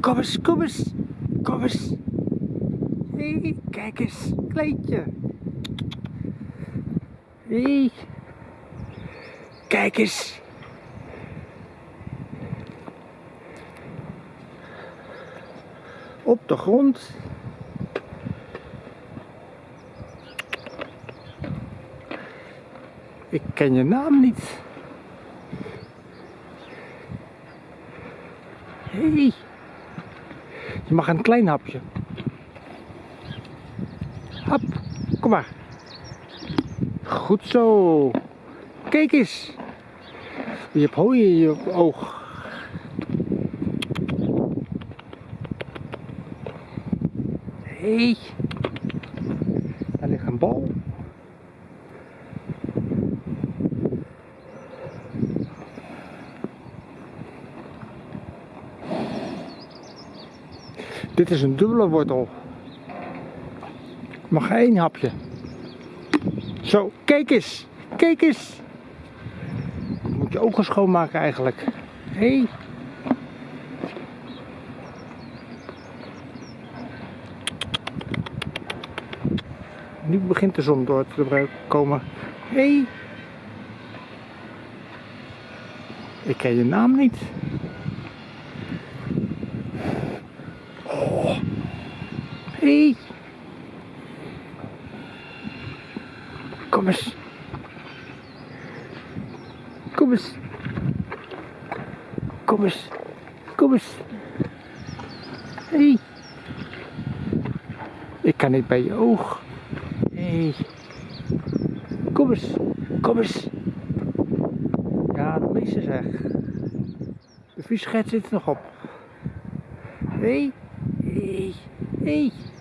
Kom eens, kom eens, kom eens. Hey, kijk eens. Hé, hey. kijk eens. Op de grond. Ik ken je naam niet. Hey. Je mag een klein hapje. Hap, kom maar. Goed zo. Kijk eens. Je hebt hooi in je oog. Hey. daar ligt een bal. Dit is een dubbele wortel. Mag één hapje. Zo, kijk eens. Kijk eens. Moet je ogen schoonmaken eigenlijk. Hé. Hey. Nu begint de zon door te komen. Hé. Hey. Ik ken je naam niet. Oh. Hey. Kom eens. Kom eens. Kom eens. Kom eens. Hey. Ik kan niet bij je oog. Hey. Kom eens. Kom eens. Ja, de meeste zeg. De viesget zit er nog op. Hey. Hé. Hey. Hé. Hey.